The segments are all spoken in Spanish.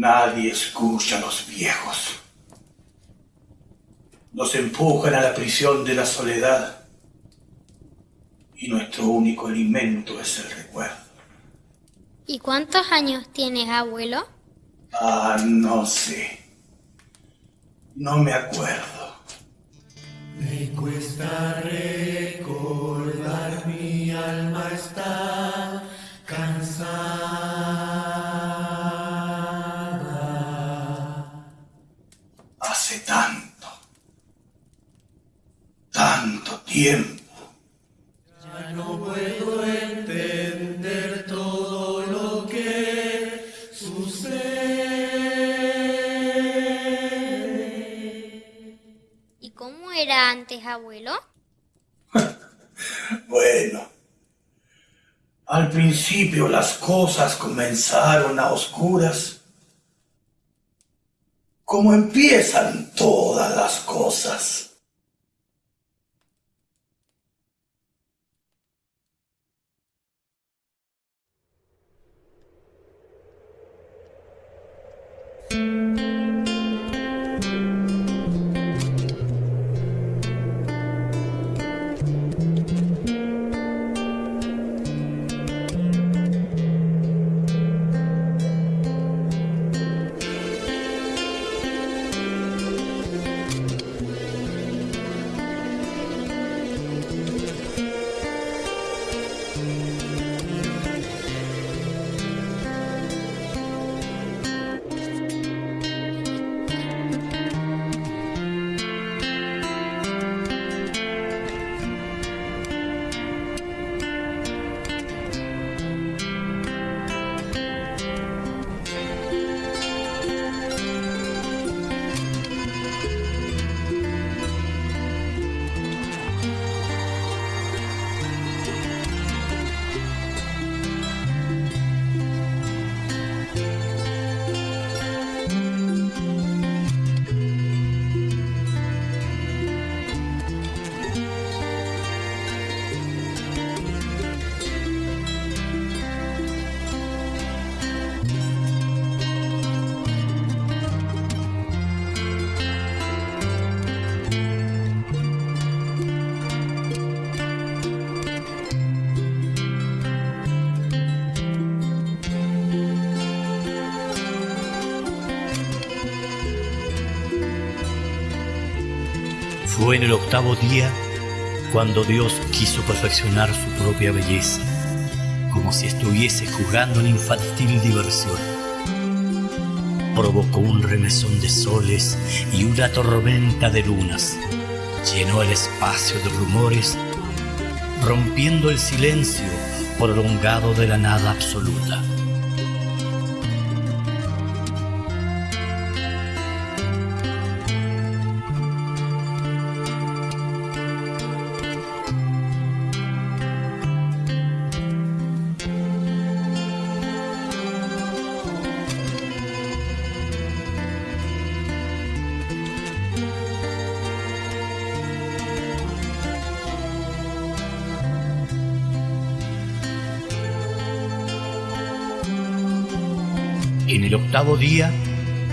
Nadie escucha a los viejos. Nos empujan a la prisión de la soledad y nuestro único alimento es el recuerdo. ¿Y cuántos años tienes, abuelo? Ah, no sé. No me acuerdo. Me cuesta recordar, tiempo. Ya no puedo entender todo lo que sucede. ¿Y cómo era antes, abuelo? Bueno, al principio las cosas comenzaron a oscuras, como empiezan todas las cosas. Fue en el octavo día cuando Dios quiso perfeccionar su propia belleza, como si estuviese jugando en infantil diversión. Provocó un remesón de soles y una tormenta de lunas. Llenó el espacio de rumores, rompiendo el silencio prolongado de la nada absoluta. Octavo día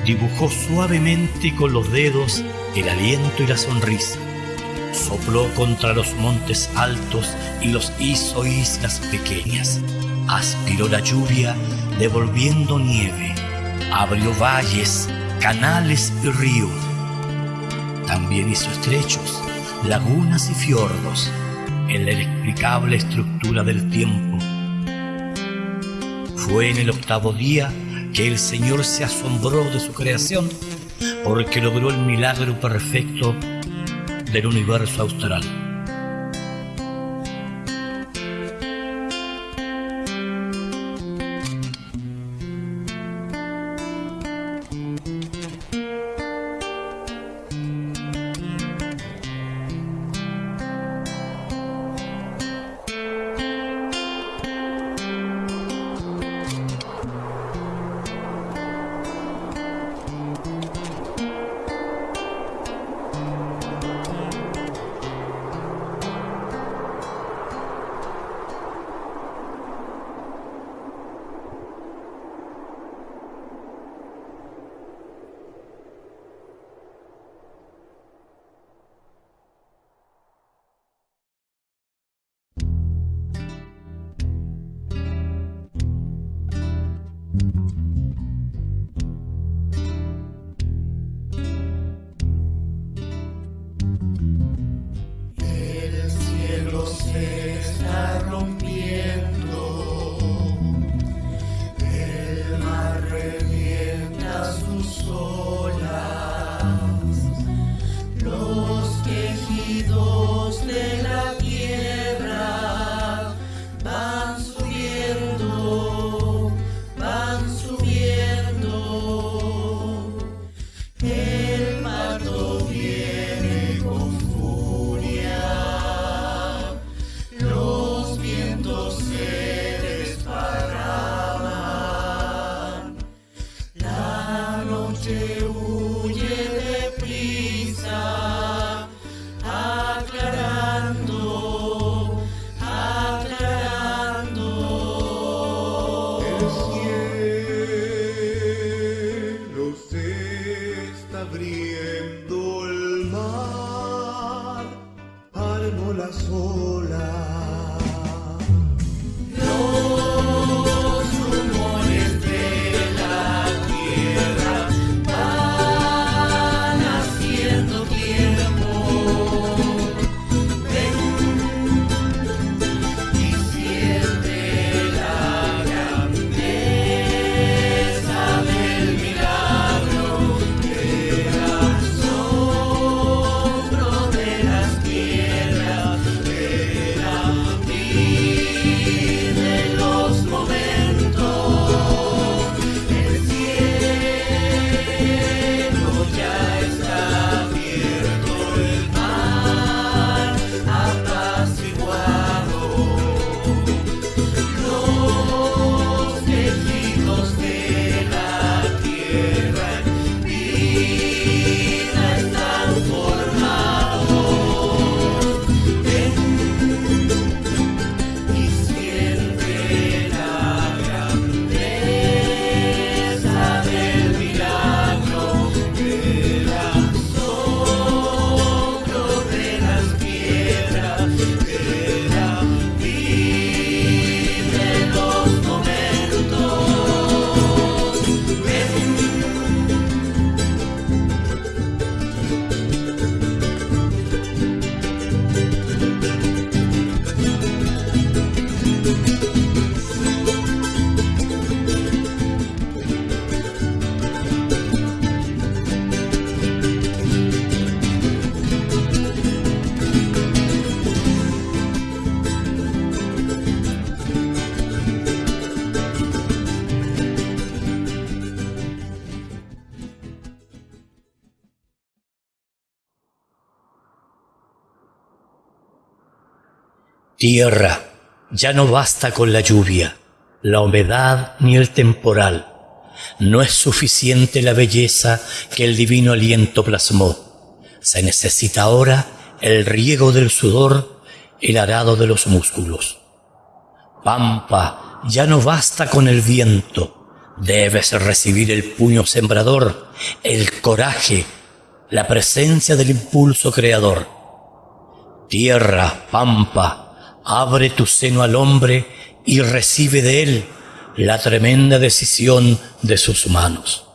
dibujó suavemente con los dedos el aliento y la sonrisa. Sopló contra los montes altos y los hizo islas pequeñas. Aspiró la lluvia devolviendo nieve. Abrió valles, canales y ríos. También hizo estrechos, lagunas y fiordos en la inexplicable estructura del tiempo. Fue en el octavo día que el Señor se asombró de su creación porque logró el milagro perfecto del universo austral. está rompiendo. Tierra, ya no basta con la lluvia, la humedad ni el temporal. No es suficiente la belleza que el divino aliento plasmó. Se necesita ahora el riego del sudor, el arado de los músculos. Pampa, ya no basta con el viento. Debes recibir el puño sembrador, el coraje, la presencia del impulso creador. Tierra, pampa, abre tu seno al hombre y recibe de él la tremenda decisión de sus manos.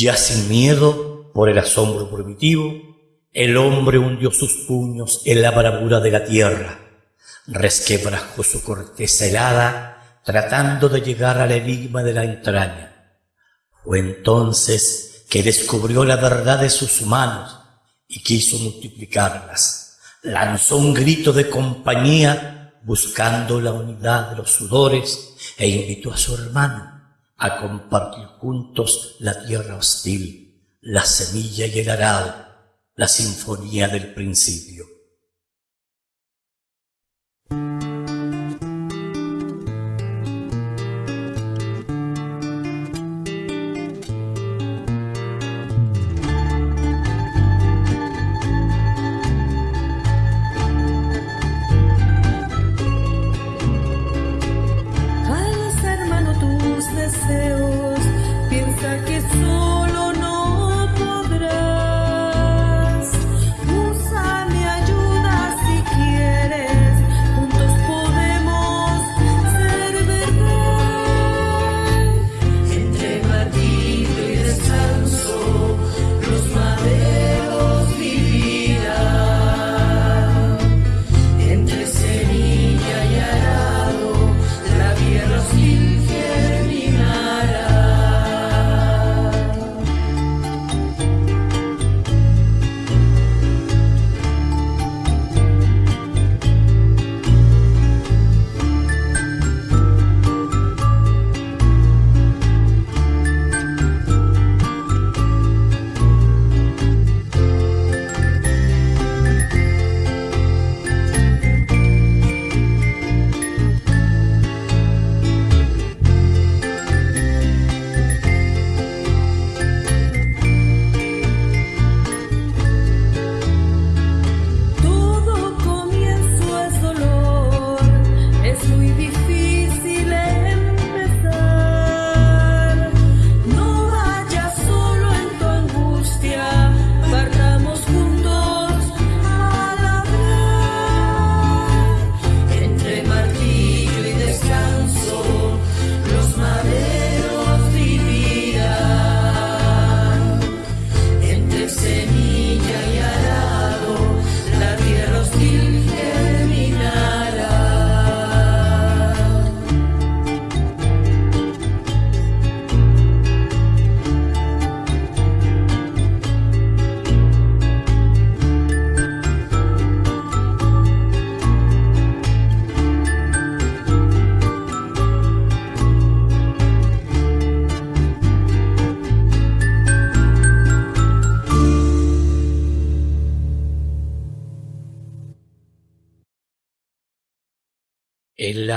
Ya sin miedo por el asombro primitivo, el hombre hundió sus puños en la bravura de la tierra, resquebrajó su corteza helada, tratando de llegar al enigma de la entraña. Fue entonces que descubrió la verdad de sus manos y quiso multiplicarlas. Lanzó un grito de compañía buscando la unidad de los sudores e invitó a su hermano a compartir juntos la tierra hostil, la semilla y el arado, la sinfonía del principio.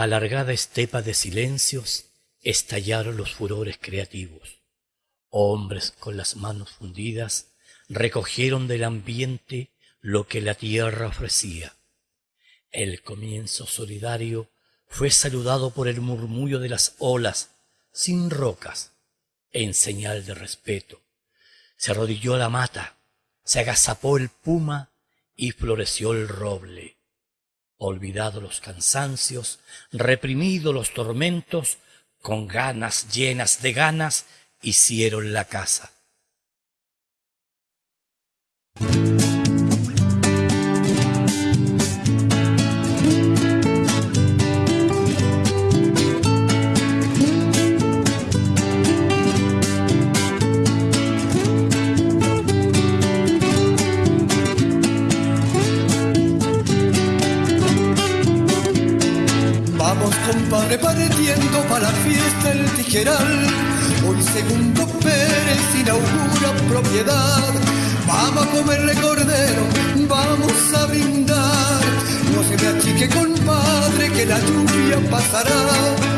La alargada estepa de silencios estallaron los furores creativos. Hombres con las manos fundidas recogieron del ambiente lo que la tierra ofrecía. El comienzo solidario fue saludado por el murmullo de las olas sin rocas, en señal de respeto. Se arrodilló la mata, se agazapó el puma y floreció el roble olvidado los cansancios, reprimido los tormentos, con ganas llenas de ganas, hicieron la casa. Tijeral. Hoy segundo Pérez inaugura propiedad. Vamos a comerle cordero, vamos a brindar. No se me achique, compadre, que la lluvia pasará.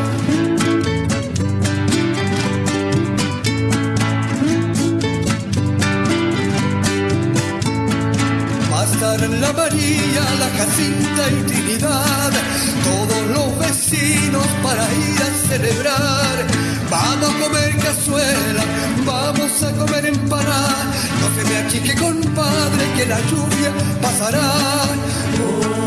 la María, la Jacinta y Trinidad, todos los vecinos para ir a celebrar. Vamos a comer cazuela, vamos a comer empanada, no se me achique compadre que la lluvia pasará.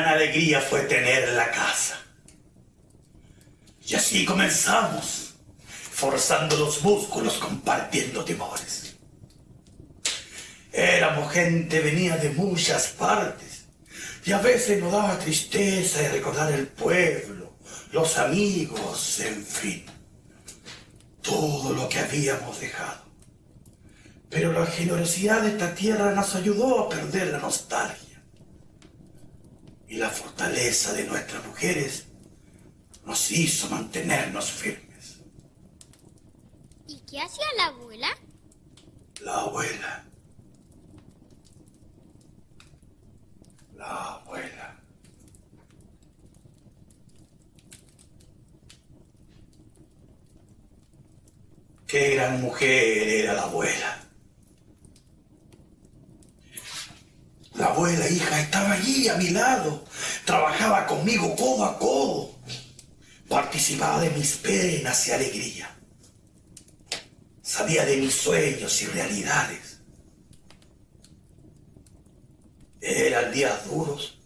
Gran alegría fue tener la casa. Y así comenzamos, forzando los músculos, compartiendo temores. Éramos gente, venía de muchas partes, y a veces nos daba tristeza de recordar el pueblo, los amigos, en fin, todo lo que habíamos dejado. Pero la generosidad de esta tierra nos ayudó a perder la nostalgia y la fortaleza de nuestras mujeres nos hizo mantenernos firmes. ¿Y qué hacía la abuela? La abuela. La abuela. Qué gran mujer era la abuela. La abuela, hija, estaba allí a mi lado. Trabajaba conmigo codo a codo. Participaba de mis penas y alegría. Sabía de mis sueños y realidades. Eran días duros,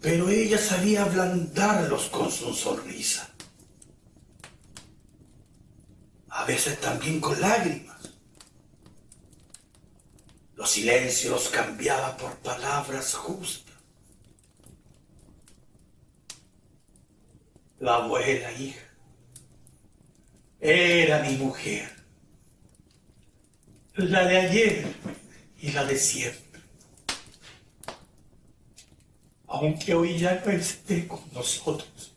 pero ella sabía ablandarlos con su sonrisa. A veces también con lágrimas. Los silencios los cambiaba por palabras justas. La abuela hija era mi mujer, la de ayer y la de siempre. Aunque hoy ya no esté con nosotros.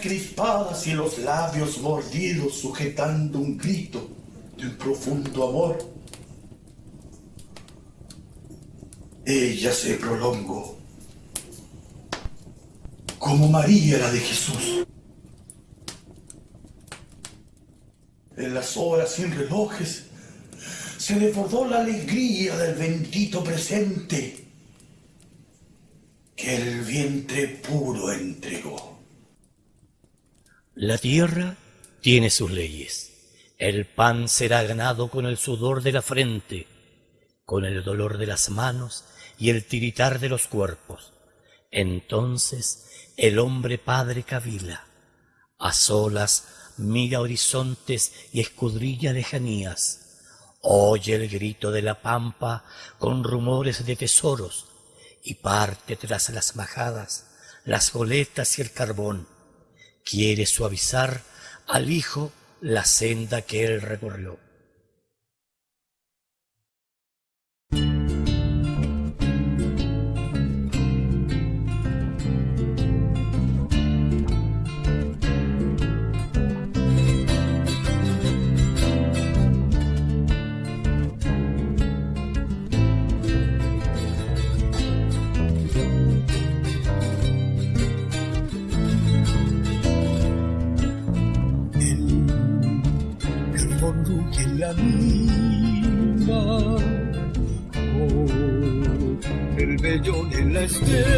Crispadas y los labios mordidos sujetando un grito de un profundo amor. Ella se prolongó como María la de Jesús. En las horas sin relojes se desbordó la alegría del bendito presente el vientre puro entregó. La tierra tiene sus leyes. El pan será ganado con el sudor de la frente, con el dolor de las manos y el tiritar de los cuerpos. Entonces el hombre padre cavila, a solas mira horizontes y escudrilla lejanías, oye el grito de la pampa con rumores de tesoros y parte tras las majadas, las goletas y el carbón quiere suavizar al Hijo la senda que él recorrió. Vellón en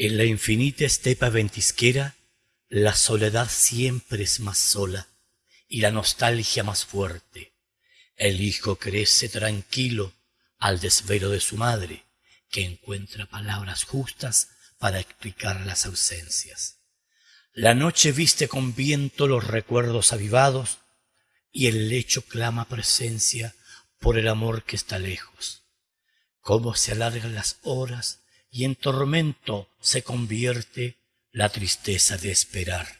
En la infinita estepa ventisquera, la soledad siempre es más sola y la nostalgia más fuerte. El hijo crece tranquilo al desvelo de su madre, que encuentra palabras justas para explicar las ausencias. La noche viste con viento los recuerdos avivados y el lecho clama presencia por el amor que está lejos. Cómo se alargan las horas y en tormento se convierte la tristeza de esperar.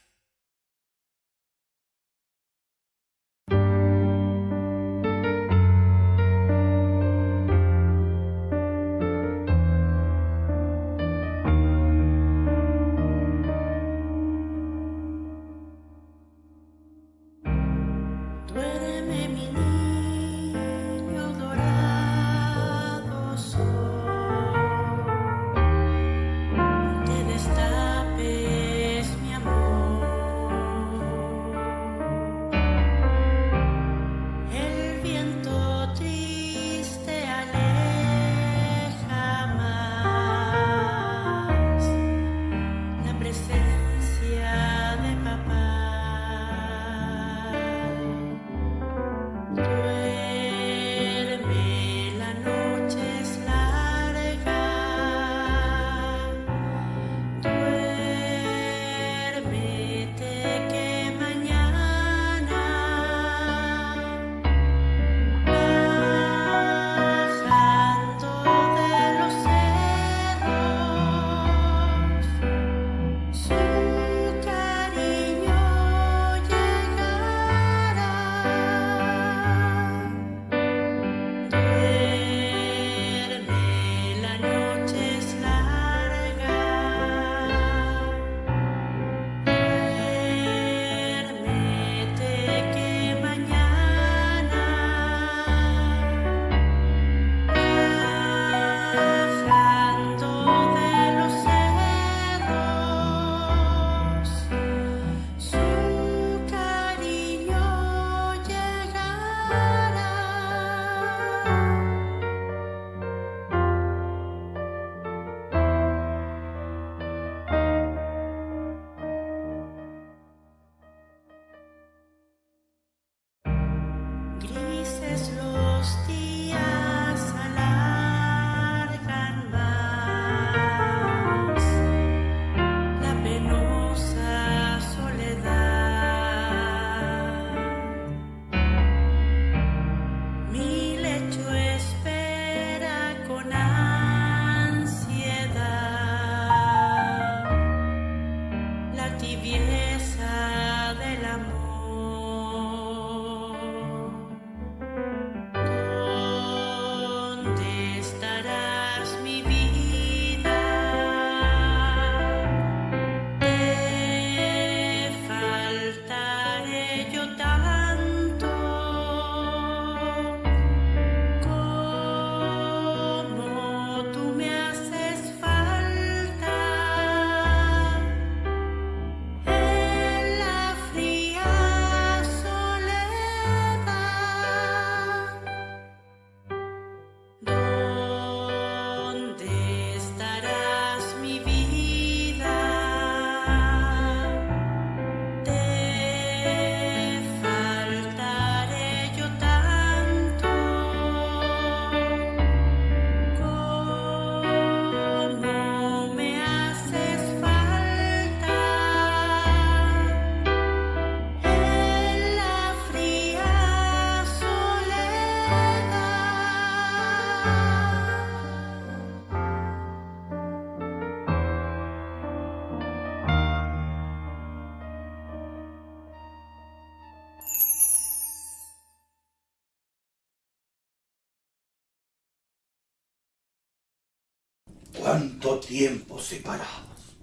Cuánto tiempo separados.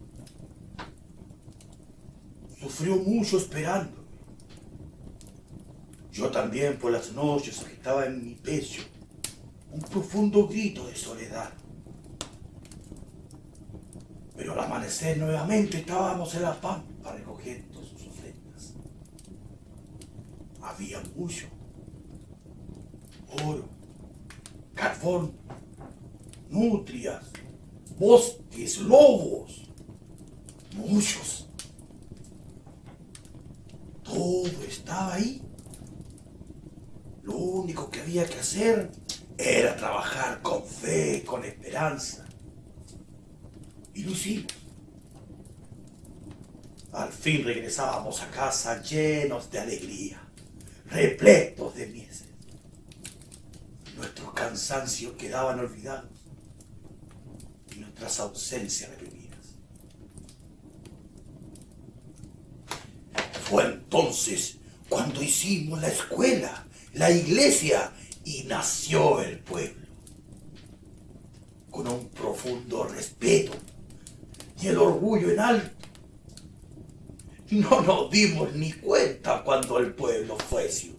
Sufrió mucho esperándome. Yo también por las noches agitaba en mi pecho un profundo grito de soledad. Pero al amanecer nuevamente estábamos en la pampa recogiendo sus ofrendas. Había mucho. Oro, carbón, nutrias, lobos, muchos. Todo estaba ahí. Lo único que había que hacer era trabajar con fe, con esperanza. Y lo hicimos. Al fin regresábamos a casa llenos de alegría, repletos de mieses. Nuestros cansancios quedaban olvidados y nuestras ausencias reprimidas. Fue entonces cuando hicimos la escuela, la iglesia y nació el pueblo. Con un profundo respeto y el orgullo en alto. No nos dimos ni cuenta cuando el pueblo fue ciudad.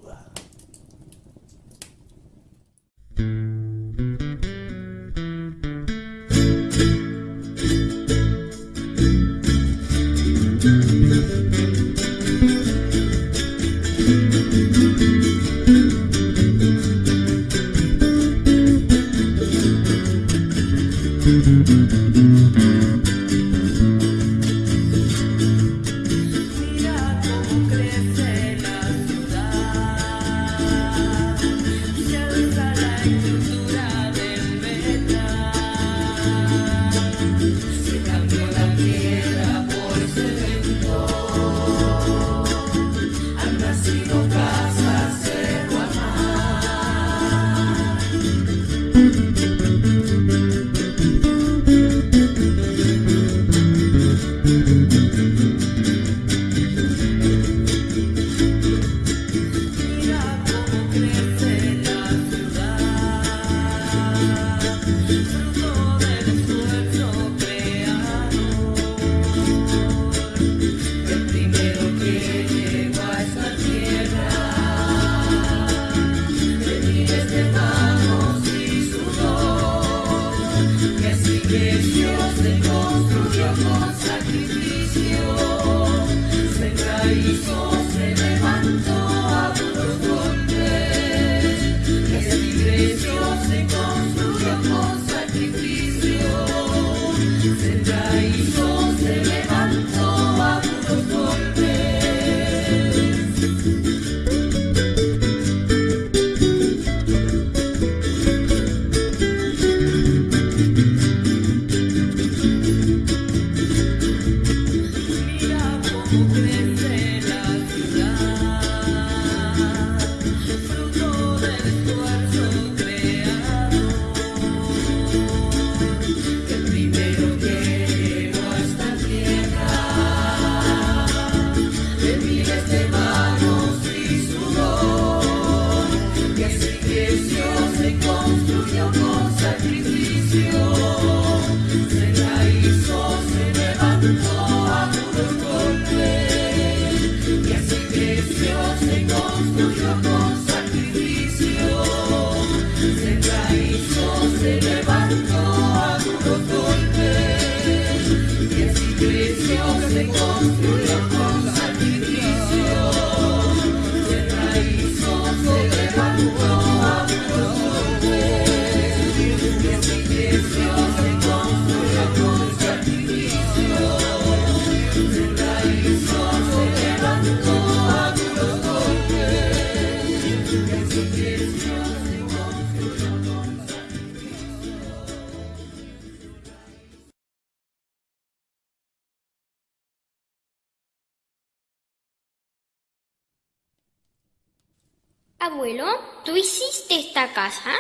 Abuelo, ¿tú hiciste esta casa?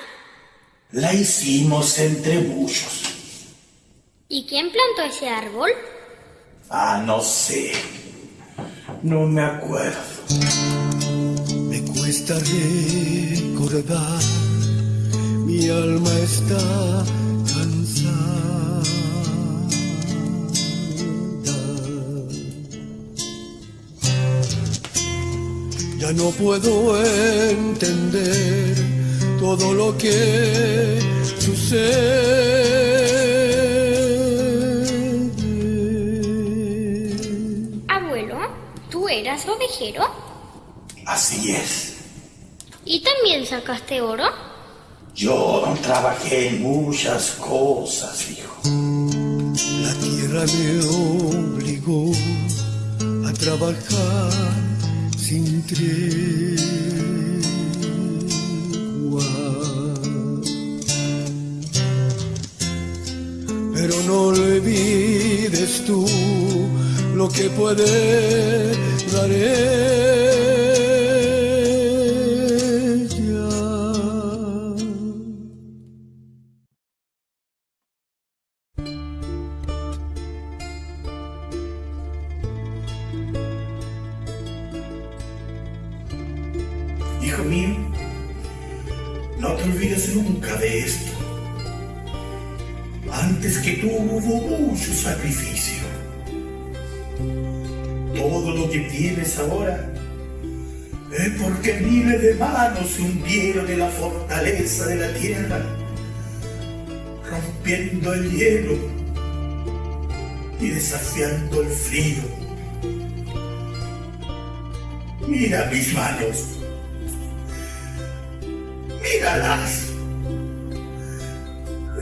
La hicimos entre muchos. ¿Y quién plantó ese árbol? Ah, no sé. No me acuerdo. Me cuesta recordar, mi alma está Ya no puedo entender todo lo que sucede. Abuelo, ¿tú eras ovejero? Así es. ¿Y también sacaste oro? Yo trabajé en muchas cosas, hijo. La tierra me obligó a trabajar sin tregua. Pero no olvides tú lo que puede dar no te olvides nunca de esto. Antes que tú hubo mucho sacrificio. Todo lo que tienes ahora es porque miles de manos se hundieron en la fortaleza de la tierra, rompiendo el hielo y desafiando el frío. Mira mis manos. Míralas.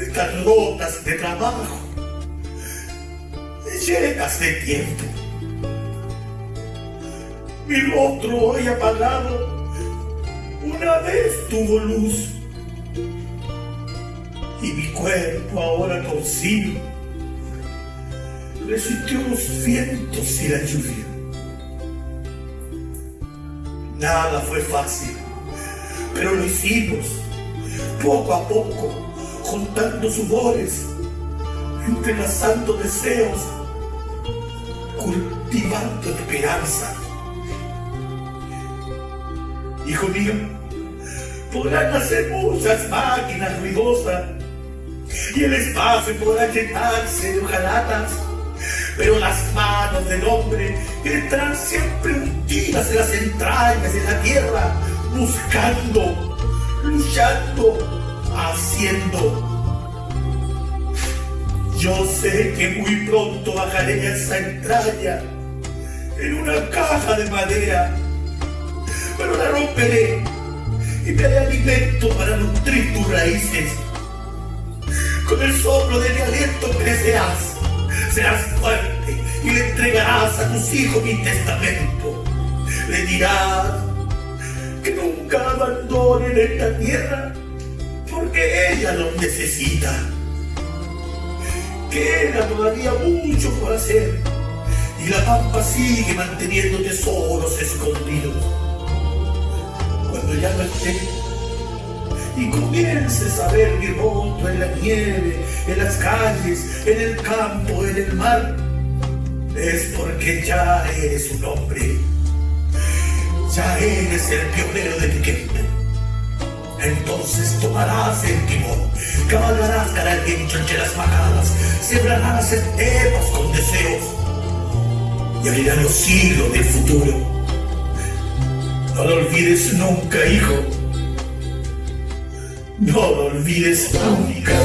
Están rotas de trabajo. Llenas de tiempo. Mi rostro hoy apagado una vez tuvo luz. Y mi cuerpo ahora torcido resistió los vientos y la lluvia. Nada fue fácil, pero lo hicimos poco a poco, juntando sudores, entrelazando deseos, cultivando esperanza. Hijo mío, podrán hacer muchas máquinas ruidosas y el espacio podrá llenarse de hojalatas, pero las manos del hombre estarán siempre hundidas en las entrañas de la tierra, buscando, luchando, haciendo. Yo sé que muy pronto bajaré esa entraña en una caja de madera, pero la romperé y te haré alimento para nutrir tus raíces. Con el soplo de mi aliento crecerás, serás fuerte y le entregarás a tus hijos mi testamento. Le dirás que nunca abandonen esta tierra porque ella los necesita. Queda todavía mucho por hacer y la pampa sigue manteniendo tesoros escondidos. Cuando ya no esté y comiences a ver mi rostro en la nieve, en las calles, en el campo, en el mar, es porque ya eres un hombre, ya eres el pionero de tiempo. Entonces tomarás el timón, cabalgarás cara en chancheras majadas, sembrarás estepas con deseos y abrirás los siglos del futuro. No lo olvides nunca, hijo. No lo olvides nunca.